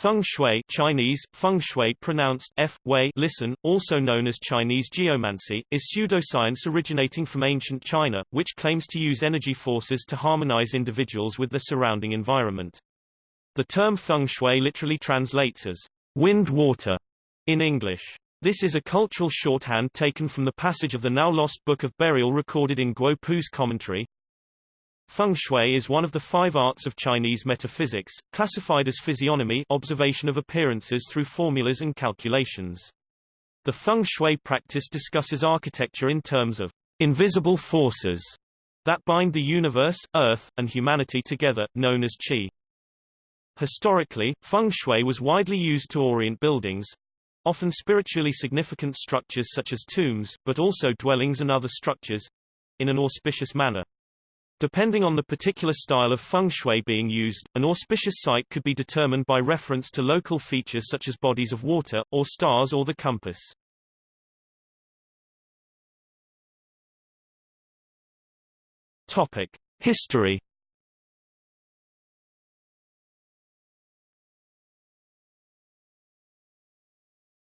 Feng shui Chinese, feng shui pronounced f, wei listen, also known as Chinese geomancy, is pseudoscience originating from ancient China, which claims to use energy forces to harmonize individuals with the surrounding environment. The term feng shui literally translates as wind-water in English. This is a cultural shorthand taken from the passage of the now-lost Book of Burial recorded in Guo Pu's commentary, Feng shui is one of the five arts of Chinese metaphysics, classified as physiognomy observation of appearances through formulas and calculations. The feng shui practice discusses architecture in terms of invisible forces that bind the universe, earth, and humanity together, known as qi. Historically, feng shui was widely used to orient buildings, often spiritually significant structures such as tombs, but also dwellings and other structures, in an auspicious manner. Depending on the particular style of feng shui being used, an auspicious site could be determined by reference to local features such as bodies of water, or stars or the compass. Topic. History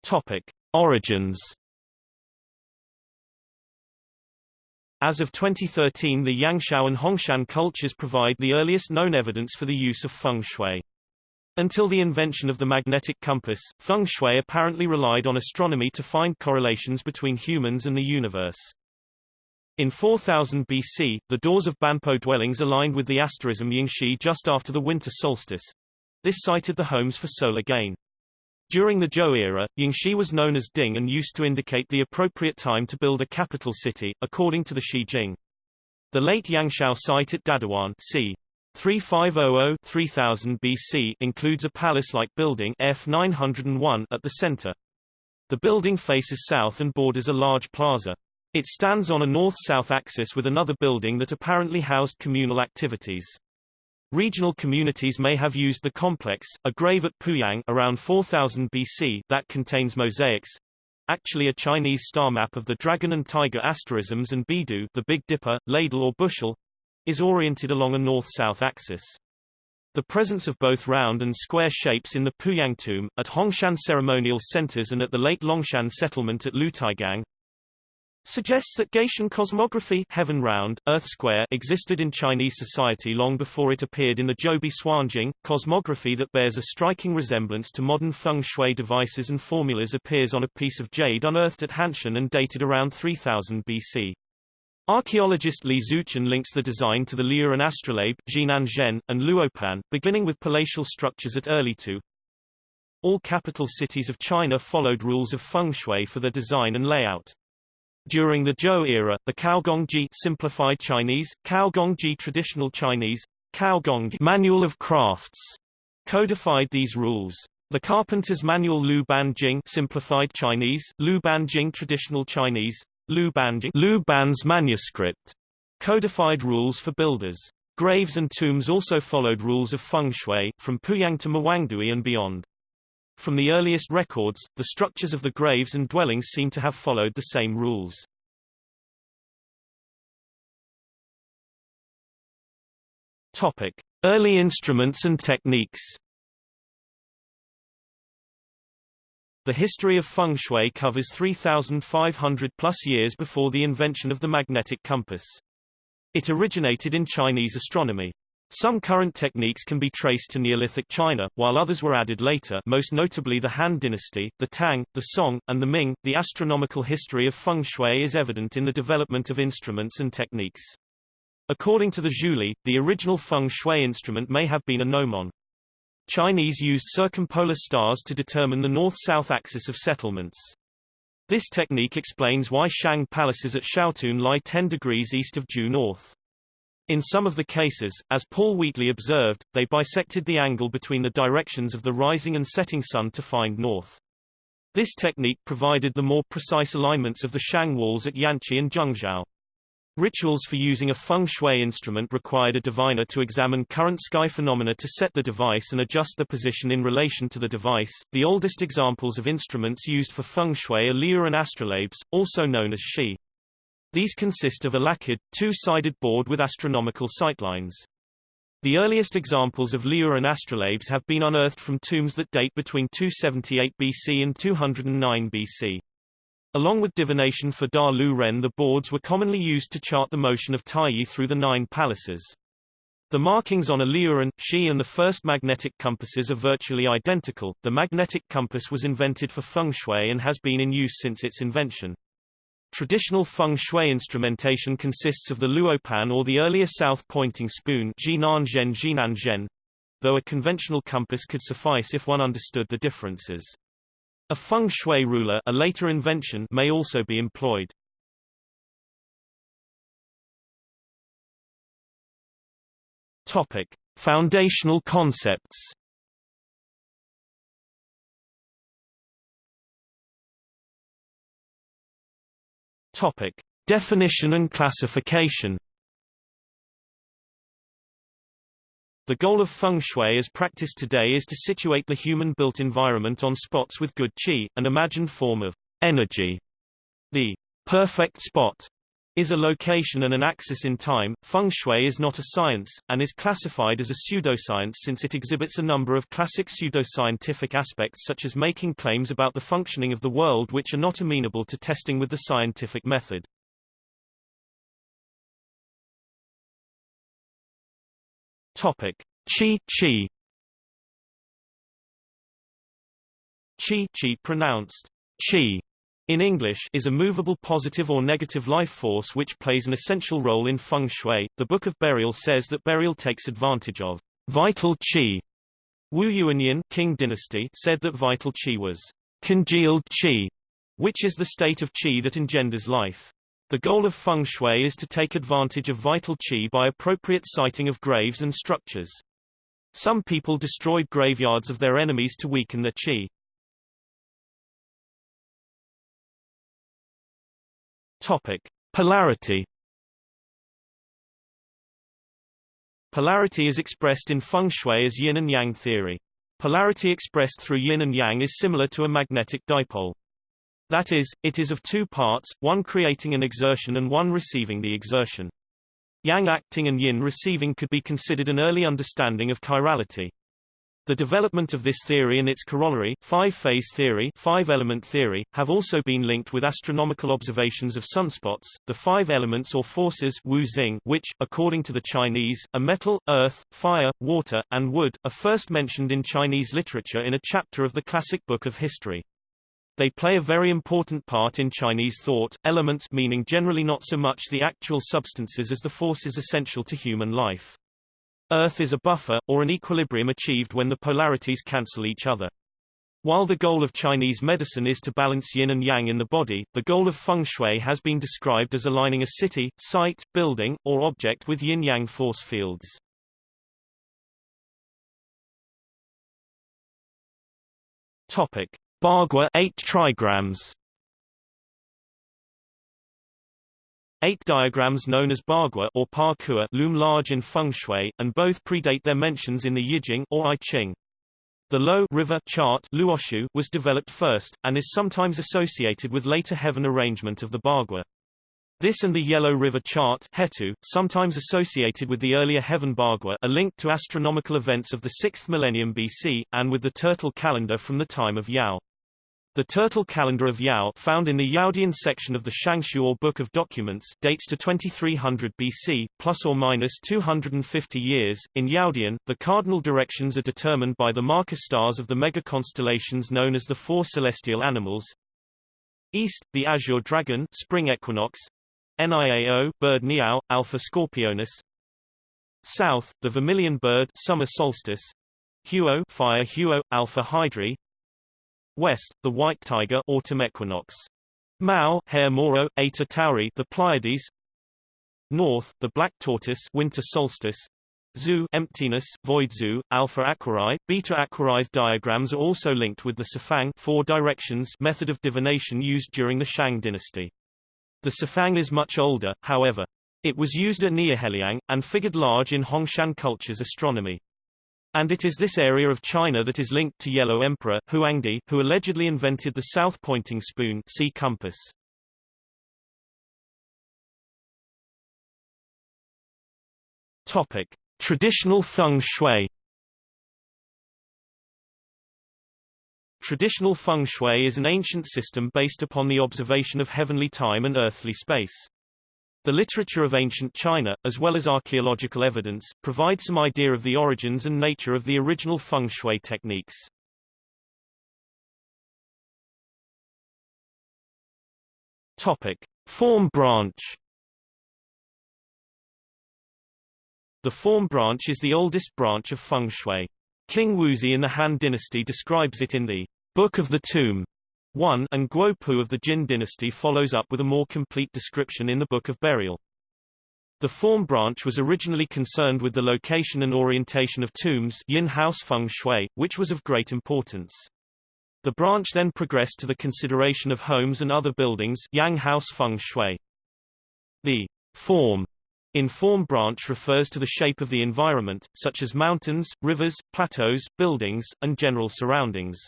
Topic. Origins As of 2013 the Yangshao and Hongshan cultures provide the earliest known evidence for the use of feng shui. Until the invention of the magnetic compass, feng shui apparently relied on astronomy to find correlations between humans and the universe. In 4000 BC, the doors of Banpo dwellings aligned with the asterism Yingshi just after the winter solstice. This sited the homes for solar gain. During the Zhou era, Yingshi was known as Ding and used to indicate the appropriate time to build a capital city, according to the Shi Jing. The late Yangshao site at Dadiwan c. 3500-3000 BC includes a palace-like building F 901 at the center. The building faces south and borders a large plaza. It stands on a north-south axis with another building that apparently housed communal activities. Regional communities may have used the complex, a grave at Puyang around 4000 BC that contains mosaics, actually a Chinese star map of the dragon and tiger asterisms and Beidou the Big Dipper, ladle or bushel, is oriented along a north-south axis. The presence of both round and square shapes in the Puyang tomb, at Hongshan ceremonial centers and at the late Longshan settlement at Lutaigang, suggests that Gaitian cosmography heaven round, earth square existed in Chinese society long before it appeared in the Zhoubi Suanjing. Cosmography that bears a striking resemblance to modern feng shui devices and formulas appears on a piece of jade unearthed at Hanshan and dated around 3000 BC. Archaeologist Li Xueqin links the design to the Liuren astrolabe, Zhinan Zhen, and Luopan, beginning with palatial structures at Erlitou. All capital cities of China followed rules of feng shui for their design and layout. During the Zhou era, the Kaogongji simplified Chinese, Kaogongji traditional Chinese, Kaogongji manual of crafts codified these rules. The carpenter's manual Lu Ban Jing simplified Chinese, Lu Ban Jing traditional Chinese, Lu Ban Jing Lu Ban's manuscript codified rules for builders. Graves and tombs also followed rules of feng shui, from Puyang to Mawangdui and beyond. From the earliest records, the structures of the graves and dwellings seem to have followed the same rules. Topic: Early instruments and techniques. The history of feng shui covers 3,500 plus years before the invention of the magnetic compass. It originated in Chinese astronomy. Some current techniques can be traced to Neolithic China, while others were added later most notably the Han dynasty, the Tang, the Song, and the Ming. The astronomical history of feng shui is evident in the development of instruments and techniques. According to the Zhouli, the original feng shui instrument may have been a gnomon. Chinese used circumpolar stars to determine the north-south axis of settlements. This technique explains why Shang palaces at Xiaotun lie 10 degrees east of due north. In some of the cases, as Paul Wheatley observed, they bisected the angle between the directions of the rising and setting sun to find north. This technique provided the more precise alignments of the Shang walls at Yanshi and Zhengzhou. Rituals for using a feng shui instrument required a diviner to examine current sky phenomena to set the device and adjust the position in relation to the device. The oldest examples of instruments used for feng shui are Liuren astrolabes, also known as shi. These consist of a lacquered, two-sided board with astronomical sightlines. The earliest examples of Liuren astrolabes have been unearthed from tombs that date between 278 BC and 209 BC. Along with divination for Da Liu Ren the boards were commonly used to chart the motion of Taiyi through the nine palaces. The markings on a Liuren, Shi and the first magnetic compasses are virtually identical. The magnetic compass was invented for feng shui and has been in use since its invention. Traditional feng shui instrumentation consists of the luopan or the earlier south-pointing spoon though a conventional compass could suffice if one understood the differences. A feng shui ruler a later invention may also be employed. Topic: Foundational concepts. Topic: Definition and classification. The goal of feng shui as practiced today is to situate the human-built environment on spots with good qi, an imagined form of energy. The perfect spot is a location and an axis in time. Feng shui is not a science, and is classified as a pseudoscience since it exhibits a number of classic pseudoscientific aspects such as making claims about the functioning of the world which are not amenable to testing with the scientific method. Topic: Qi Qi. Qi Qi pronounced Qi in English is a movable positive or negative life force which plays an essential role in feng shui. The Book of Burial says that burial takes advantage of vital qi. Wu Yuanyin Qing dynasty said that vital qi was congealed qi, which is the state of qi that engenders life. The goal of feng shui is to take advantage of vital qi by appropriate siting of graves and structures. Some people destroyed graveyards of their enemies to weaken their qi. Topic: Polarity. Polarity is expressed in feng shui as yin and yang theory. Polarity expressed through yin and yang is similar to a magnetic dipole. That is, it is of two parts, one creating an exertion and one receiving the exertion. Yang acting and yin receiving could be considered an early understanding of chirality. The development of this theory and its corollary, five-phase theory, five-element theory, have also been linked with astronomical observations of sunspots, the five elements or forces Wu Xing, which, according to the Chinese, are metal, earth, fire, water, and wood, are first mentioned in Chinese literature in a chapter of the classic Book of History. They play a very important part in Chinese thought, elements meaning generally not so much the actual substances as the forces essential to human life. Earth is a buffer, or an equilibrium achieved when the polarities cancel each other. While the goal of Chinese medicine is to balance yin and yang in the body, the goal of feng shui has been described as aligning a city, site, building, or object with yin-yang force fields. Topic: Bagua 8 trigrams Eight diagrams known as Bagua or Pakua loom large in feng shui, and both predate their mentions in the Yijing or I Ching. The Lo river chart Luoshu was developed first, and is sometimes associated with later heaven arrangement of the Bagua. This and the Yellow River chart Hetu, sometimes associated with the earlier heaven Bagua are linked to astronomical events of the 6th millennium BC, and with the turtle calendar from the time of Yao. The turtle calendar of Yao found in the Yaodian section of the Shangshu or Book of Documents dates to 2300 BC, plus or minus 250 years. In Yaodian, the cardinal directions are determined by the marker stars of the mega constellations known as the four celestial animals. East, the azure dragon, spring equinox. Niao, bird Niao, Alpha Scorpionis. South, the vermilion bird, summer solstice. Huo, fire Huo, Alpha Hydrae. West, the white tiger autumn equinox. Mao, Hare Moro, Eta Tauri, the Pleiades. North, the black tortoise winter solstice. Zu emptiness, void zu, alpha Aquarii, beta Aquarii diagrams are also linked with the Sifang four directions method of divination used during the Shang dynasty. The Sifang is much older, however. It was used at Niuheliang, and figured large in Hongshan culture's astronomy. And it is this area of China that is linked to Yellow Emperor, Huangdi, who allegedly invented the south-pointing spoon see compass. Topic. Traditional feng shui Traditional feng shui is an ancient system based upon the observation of heavenly time and earthly space. The literature of ancient China, as well as archaeological evidence, provide some idea of the origins and nature of the original feng shui techniques. Topic: Form branch. The form branch is the oldest branch of feng shui. Qing Wuzi in the Han dynasty describes it in the Book of the Tomb 1 and Guo Pu of the Jin dynasty follows up with a more complete description in the Book of Burial. The form branch was originally concerned with the location and orientation of tombs yin house feng shui, which was of great importance. The branch then progressed to the consideration of homes and other buildings yang house feng shui. The form in form branch refers to the shape of the environment, such as mountains, rivers, plateaus, buildings, and general surroundings.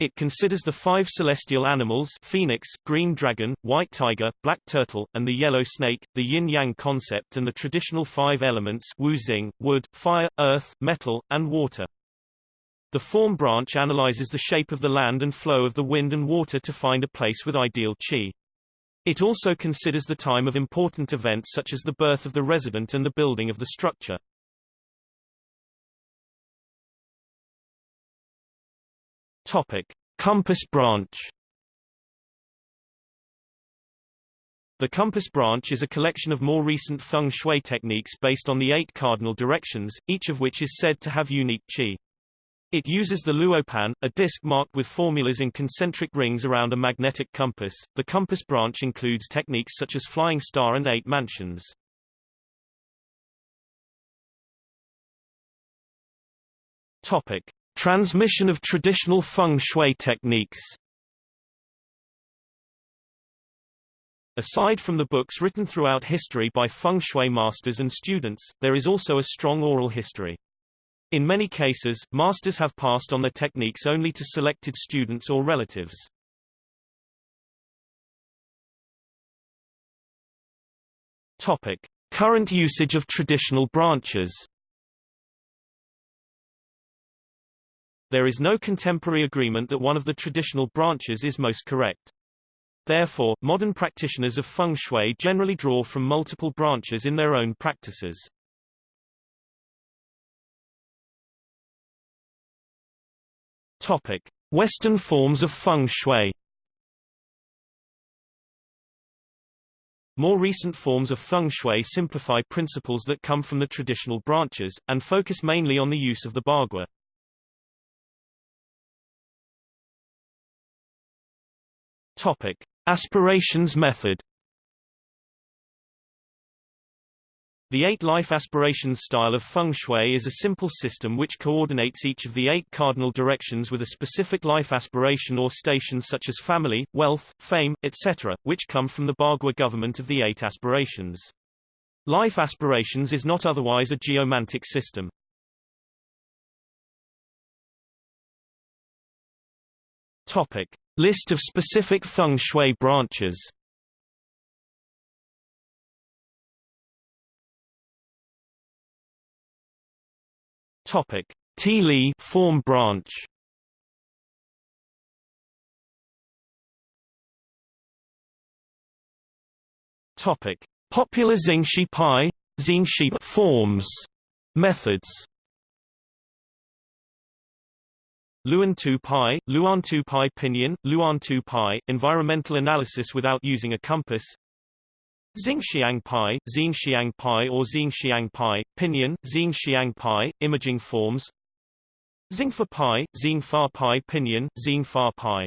It considers the five celestial animals phoenix, green dragon, white tiger, black turtle, and the yellow snake, the yin-yang concept and the traditional five elements wu-xing, wood, fire, earth, metal, and water. The form branch analyzes the shape of the land and flow of the wind and water to find a place with ideal qi. It also considers the time of important events such as the birth of the resident and the building of the structure. Topic: Compass branch. The compass branch is a collection of more recent feng shui techniques based on the eight cardinal directions, each of which is said to have unique qi. It uses the luopan, a disc marked with formulas in concentric rings around a magnetic compass. The compass branch includes techniques such as flying star and eight mansions. Topic: Transmission of traditional feng shui techniques Aside from the books written throughout history by feng shui masters and students, there is also a strong oral history. In many cases, masters have passed on their techniques only to selected students or relatives. Topic: Current usage of traditional branches There is no contemporary agreement that one of the traditional branches is most correct. Therefore, modern practitioners of feng shui generally draw from multiple branches in their own practices. Topic: Western forms of feng shui. More recent forms of feng shui simplify principles that come from the traditional branches, and focus mainly on the use of the bagua. Topic: Aspirations method. The eight life aspirations style of feng shui is a simple system which coordinates each of the eight cardinal directions with a specific life aspiration or station such as family, wealth, fame, etc., which come from the Bagua government of the eight aspirations. Life aspirations is not otherwise a geomantic system. Topic: List of specific feng shui branches. Topic: Li form branch. Topic: Popular Xingshi Pai, Xingshi forms, methods. Luan 2 pi, Luan 2 pi pinyin, Luan 2 pi, environmental analysis without using a compass. Xingxiang pi, Xingxiang pi or Xingxiang pi, pinyin, Xingxiang pi, imaging forms. Xingfa pi, Xingfa pi pinyin, Xingfa pi.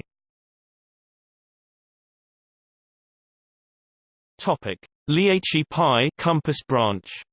Topic: Lieiqi pi, compass branch.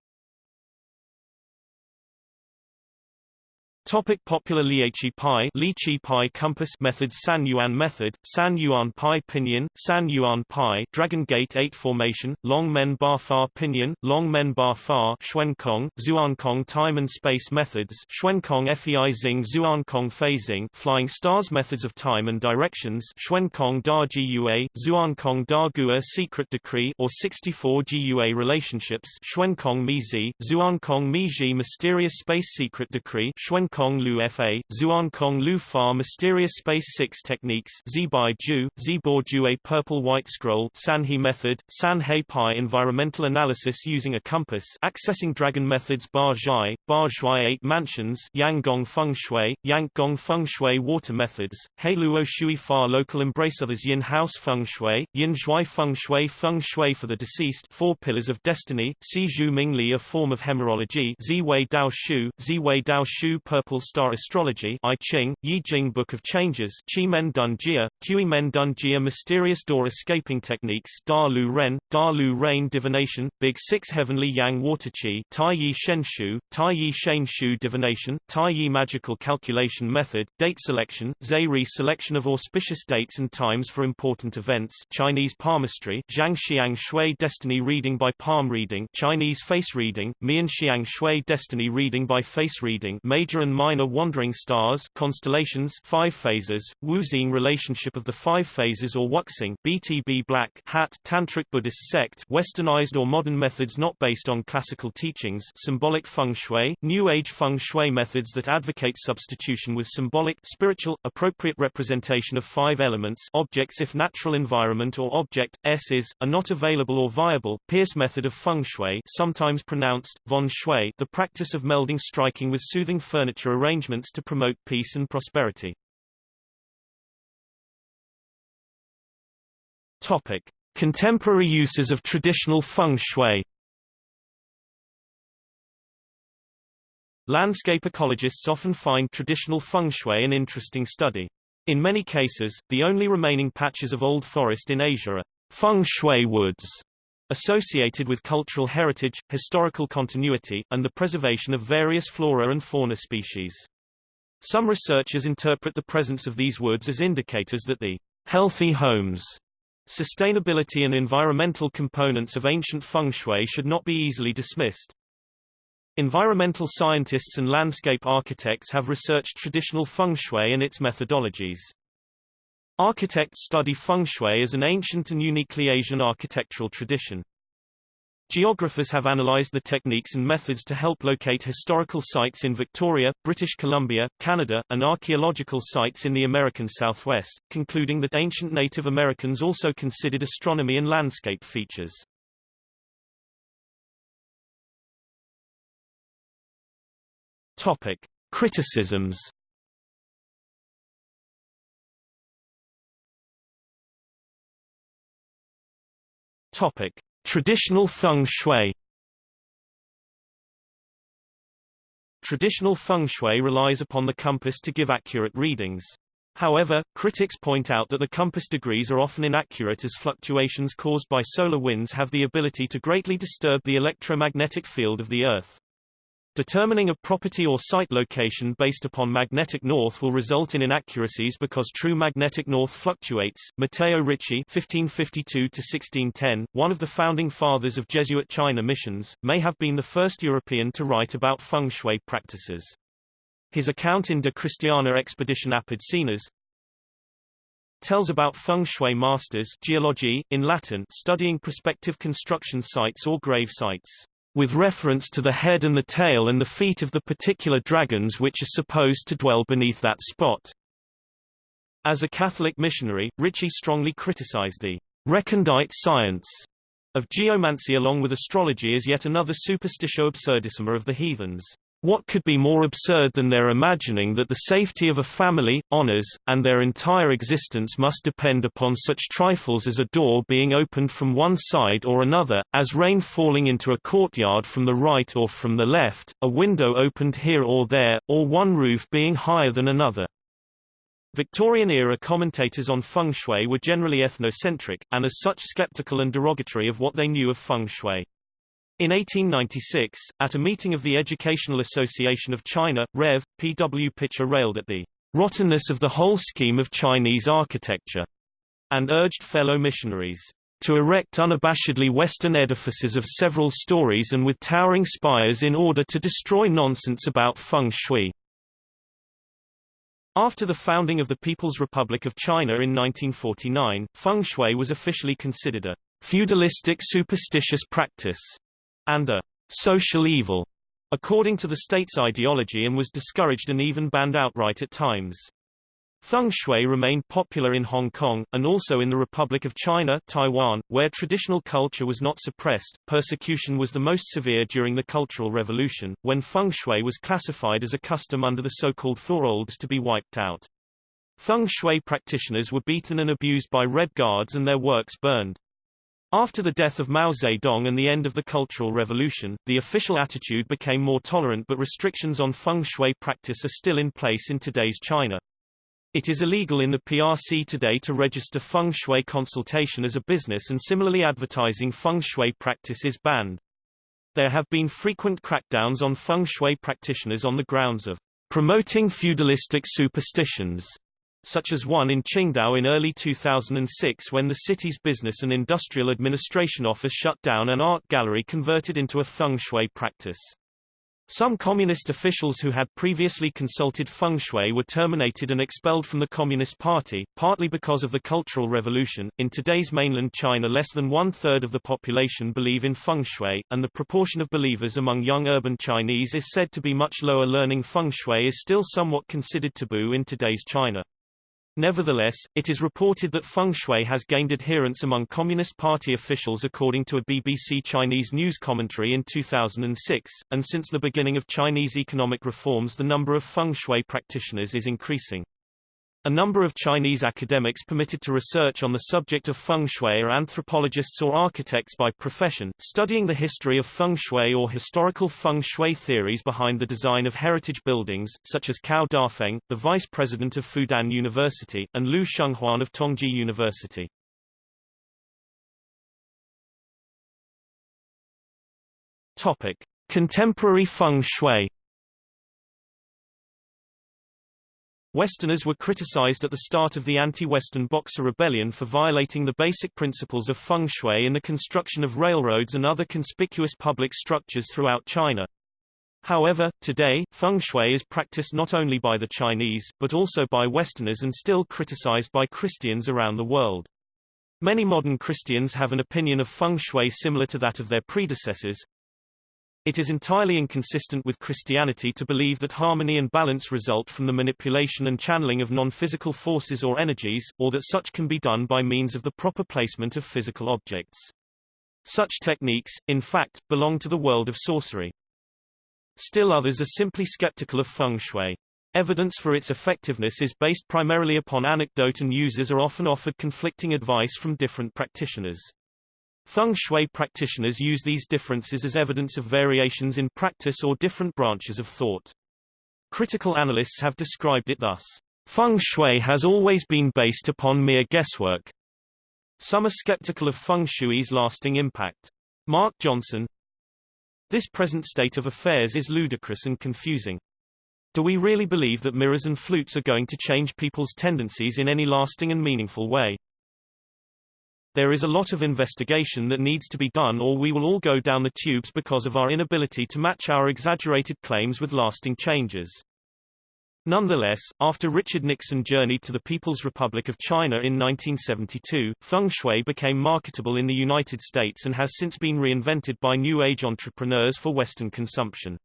Topic popular Liachi Pi Lichi Pi compass methods San Yuan method, San Yuan Pi pinyin, San Yuan Pi Dragon Gate 8 formation, Long Men Ba Fa pinyin, Long Men Ba Fa Xuankong, Zuankong time and space methods Xuankong Fei Xing Zuankong phasing Flying stars methods of time and directions Xuankong Da Gua, Zuankong Da Gua secret decree or 64 Gua relationships Xuankong Mizi, Zuankong Miji mysterious space secret decree Xuankong Kong Lu Fa, Zuan Kong Lu Fa Mysterious Space 6 Techniques Zibai Ju, Zibor Jue Purple White Scroll Sanhe Method, Sanhe Pi Environmental Analysis using a Compass Accessing Dragon Methods Ba Zhai, Ba Zhuai 8 Mansions Yanggong Feng Shui, Yanggong Feng Shui Water Methods, Heiluo Shui Fa Local Embrace Others Yin House Feng Shui, Yin Zhuai Feng Shui Feng Shui for the Deceased Four Pillars of Destiny, Si Zhu Mingli A Form of Hemerology Ziwei Dao Shu, Ziwei Dao Shu Purple Purple Star Astrology I Ching, Yi Jing Book of Changes Qi Men Dun Jia, Qi Men Dun Jia Mysterious Door Escaping Techniques Da Liu Ren, Da Lu Rain Divination, Big Six Heavenly Yang Water Qi Tai Yi Shen Shu, Tai Yi Shen Shu Divination, Tai Yi Magical Calculation Method, Date Selection, Zai Selection of auspicious dates and times for important events Chinese Palmistry, Zhang Xiang Shui Destiny Reading by Palm Reading Chinese Face Reading, Mian Xiang Shui Destiny Reading by Face Reading Major and minor wandering stars constellations five phases, Wuxing relationship of the five phases or Wuxing BTB Black Hat Tantric Buddhist sect westernized or modern methods not based on classical teachings symbolic feng shui, New Age feng shui methods that advocate substitution with symbolic spiritual, appropriate representation of five elements objects if natural environment or object, S is, are not available or viable, Pierce method of feng shui sometimes pronounced, von shui the practice of melding striking with soothing furniture arrangements to promote peace and prosperity. Topic: Contemporary uses of traditional feng shui. Landscape ecologists often find traditional feng shui an interesting study. In many cases, the only remaining patches of old forest in Asia are feng shui woods, associated with cultural heritage, historical continuity, and the preservation of various flora and fauna species. Some researchers interpret the presence of these woods as indicators that the healthy homes, sustainability and environmental components of ancient feng shui should not be easily dismissed. Environmental scientists and landscape architects have researched traditional feng shui and its methodologies. Architects study feng shui as an ancient and uniquely Asian architectural tradition. Geographers have analyzed the techniques and methods to help locate historical sites in Victoria, British Columbia, Canada, and archaeological sites in the American Southwest, concluding that ancient Native Americans also considered astronomy and landscape features. Topic: Criticisms Topic: Traditional feng shui. Traditional feng shui relies upon the compass to give accurate readings. However, critics point out that the compass degrees are often inaccurate as fluctuations caused by solar winds have the ability to greatly disturb the electromagnetic field of the Earth. Determining a property or site location based upon magnetic north will result in inaccuracies because true magnetic north fluctuates. Matteo Ricci (1552–1610), one of the founding fathers of Jesuit China missions, may have been the first European to write about feng shui practices. His account in De Christiana Expeditione Apud Sinas tells about feng shui masters geology, in Latin studying prospective construction sites or grave sites with reference to the head and the tail and the feet of the particular dragons which are supposed to dwell beneath that spot. As a Catholic missionary, Ricci strongly criticized the recondite science of geomancy along with astrology as yet another superstitio absurdissima of the heathens. What could be more absurd than their imagining that the safety of a family, honors, and their entire existence must depend upon such trifles as a door being opened from one side or another, as rain falling into a courtyard from the right or from the left, a window opened here or there, or one roof being higher than another. Victorian-era commentators on feng shui were generally ethnocentric, and as such skeptical and derogatory of what they knew of feng shui. In 1896, at a meeting of the Educational Association of China, Rev. P. W. Pitcher railed at the rottenness of the whole scheme of Chinese architecture, and urged fellow missionaries to erect unabashedly Western edifices of several stories and with towering spires in order to destroy nonsense about feng shui. After the founding of the People's Republic of China in 1949, feng shui was officially considered a feudalistic superstitious practice and a social evil, according to the state's ideology and was discouraged and even banned outright at times. Feng shui remained popular in Hong Kong, and also in the Republic of China Taiwan, where traditional culture was not suppressed. Persecution was the most severe during the Cultural Revolution, when feng shui was classified as a custom under the so-called Four to be wiped out. Feng shui practitioners were beaten and abused by Red Guards and their works burned. After the death of Mao Zedong and the end of the Cultural Revolution, the official attitude became more tolerant but restrictions on feng shui practice are still in place in today's China. It is illegal in the PRC today to register feng shui consultation as a business and similarly advertising feng shui practice is banned. There have been frequent crackdowns on feng shui practitioners on the grounds of promoting feudalistic superstitions such as one in Qingdao in early 2006 when the city's Business and Industrial Administration Office shut down an art gallery converted into a feng shui practice. Some communist officials who had previously consulted feng shui were terminated and expelled from the Communist Party, partly because of the Cultural Revolution. In today's mainland China, less than one third of the population believe in feng shui, and the proportion of believers among young urban Chinese is said to be much lower. Learning feng shui is still somewhat considered taboo in today's China. Nevertheless, it is reported that feng shui has gained adherents among Communist Party officials according to a BBC Chinese news commentary in 2006, and since the beginning of Chinese economic reforms the number of feng shui practitioners is increasing. A number of Chinese academics permitted to research on the subject of feng shui are anthropologists or architects by profession, studying the history of feng shui or historical feng shui theories behind the design of heritage buildings, such as Cao Dafeng, the vice president of Fudan University, and Lu Shenghuan of Tongji University. Topic: Contemporary feng shui Westerners were criticized at the start of the anti-Western Boxer Rebellion for violating the basic principles of feng shui in the construction of railroads and other conspicuous public structures throughout China. However, today, feng shui is practiced not only by the Chinese, but also by Westerners and still criticized by Christians around the world. Many modern Christians have an opinion of feng shui similar to that of their predecessors, it is entirely inconsistent with Christianity to believe that harmony and balance result from the manipulation and channeling of non-physical forces or energies, or that such can be done by means of the proper placement of physical objects. Such techniques, in fact, belong to the world of sorcery. Still others are simply skeptical of feng shui. Evidence for its effectiveness is based primarily upon anecdote and users are often offered conflicting advice from different practitioners. Feng shui practitioners use these differences as evidence of variations in practice or different branches of thought. Critical analysts have described it thus. Feng shui has always been based upon mere guesswork. Some are skeptical of feng shui's lasting impact. Mark Johnson This present state of affairs is ludicrous and confusing. Do we really believe that mirrors and flutes are going to change people's tendencies in any lasting and meaningful way? There is a lot of investigation that needs to be done or we will all go down the tubes because of our inability to match our exaggerated claims with lasting changes. Nonetheless, after Richard Nixon journeyed to the People's Republic of China in 1972, feng shui became marketable in the United States and has since been reinvented by New Age entrepreneurs for Western consumption.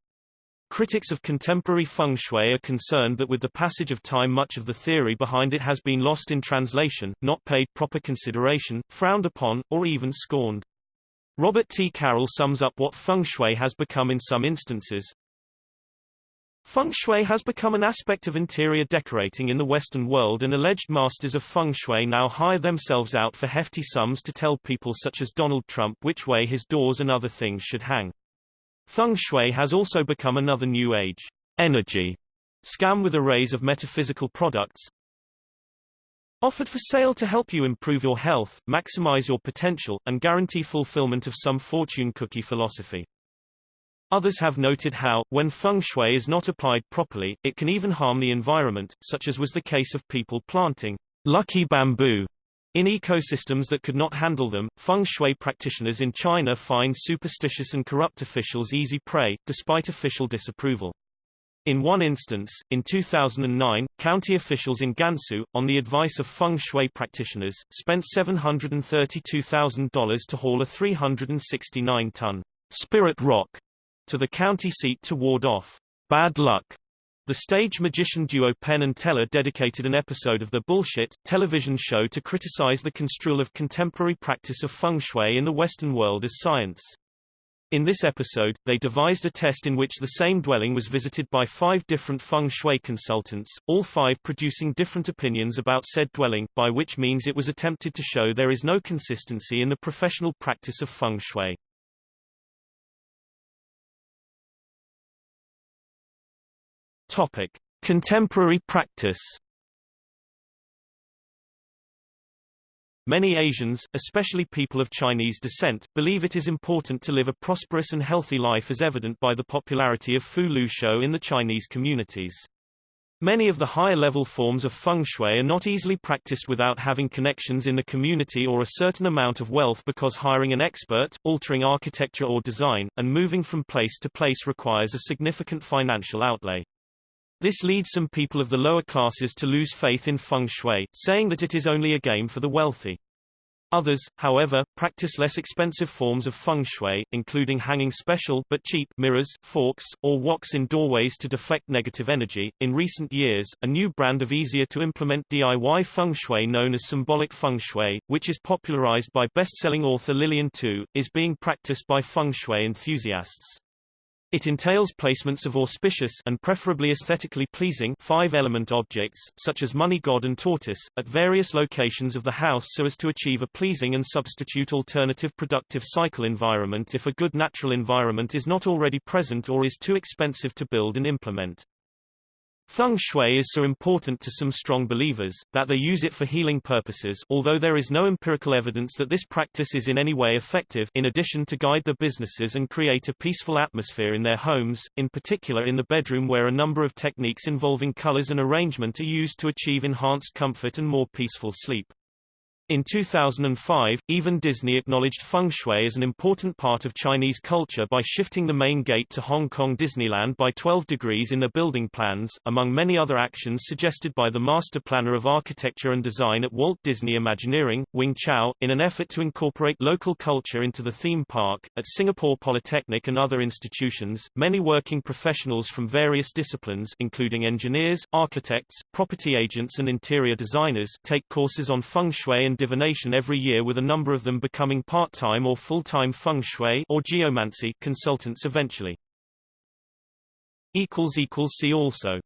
Critics of contemporary feng shui are concerned that with the passage of time much of the theory behind it has been lost in translation, not paid proper consideration, frowned upon, or even scorned. Robert T. Carroll sums up what feng shui has become in some instances. Feng shui has become an aspect of interior decorating in the Western world and alleged masters of feng shui now hire themselves out for hefty sums to tell people such as Donald Trump which way his doors and other things should hang. Feng shui has also become another new age energy scam with arrays of metaphysical products offered for sale to help you improve your health, maximize your potential, and guarantee fulfillment of some fortune cookie philosophy. Others have noted how, when feng shui is not applied properly, it can even harm the environment, such as was the case of people planting lucky bamboo in ecosystems that could not handle them, feng shui practitioners in China find superstitious and corrupt officials easy prey, despite official disapproval. In one instance, in 2009, county officials in Gansu, on the advice of feng shui practitioners, spent $732,000 to haul a 369-ton spirit rock to the county seat to ward off bad luck. The stage magician duo Penn and Teller dedicated an episode of the Bullshit television show to criticize the construal of contemporary practice of feng shui in the Western world as science. In this episode, they devised a test in which the same dwelling was visited by five different feng shui consultants, all five producing different opinions about said dwelling, by which means it was attempted to show there is no consistency in the professional practice of feng shui. Topic: Contemporary practice. Many Asians, especially people of Chinese descent, believe it is important to live a prosperous and healthy life as evident by the popularity of Fu Lu Shou in the Chinese communities. Many of the higher-level forms of feng shui are not easily practiced without having connections in the community or a certain amount of wealth because hiring an expert, altering architecture or design, and moving from place to place requires a significant financial outlay. This leads some people of the lower classes to lose faith in feng shui, saying that it is only a game for the wealthy. Others, however, practice less expensive forms of feng shui, including hanging special but cheap mirrors, forks, or woks in doorways to deflect negative energy. In recent years, a new brand of easier to implement DIY feng shui known as symbolic feng shui, which is popularized by best-selling author Lillian Too, is being practiced by feng shui enthusiasts. It entails placements of auspicious and preferably aesthetically pleasing five-element objects, such as money god and tortoise, at various locations of the house so as to achieve a pleasing and substitute alternative productive cycle environment if a good natural environment is not already present or is too expensive to build and implement. Feng shui is so important to some strong believers, that they use it for healing purposes although there is no empirical evidence that this practice is in any way effective in addition to guide the businesses and create a peaceful atmosphere in their homes, in particular in the bedroom where a number of techniques involving colors and arrangement are used to achieve enhanced comfort and more peaceful sleep. In 2005, even Disney acknowledged feng shui as an important part of Chinese culture by shifting the main gate to Hong Kong Disneyland by 12 degrees in their building plans, among many other actions suggested by the master planner of architecture and design at Walt Disney Imagineering, Wing Chao, in an effort to incorporate local culture into the theme park. At Singapore Polytechnic and other institutions, many working professionals from various disciplines including engineers, architects, property agents and interior designers take courses on feng shui and divination every year with a number of them becoming part-time or full-time feng shui or geomancy consultants eventually. See also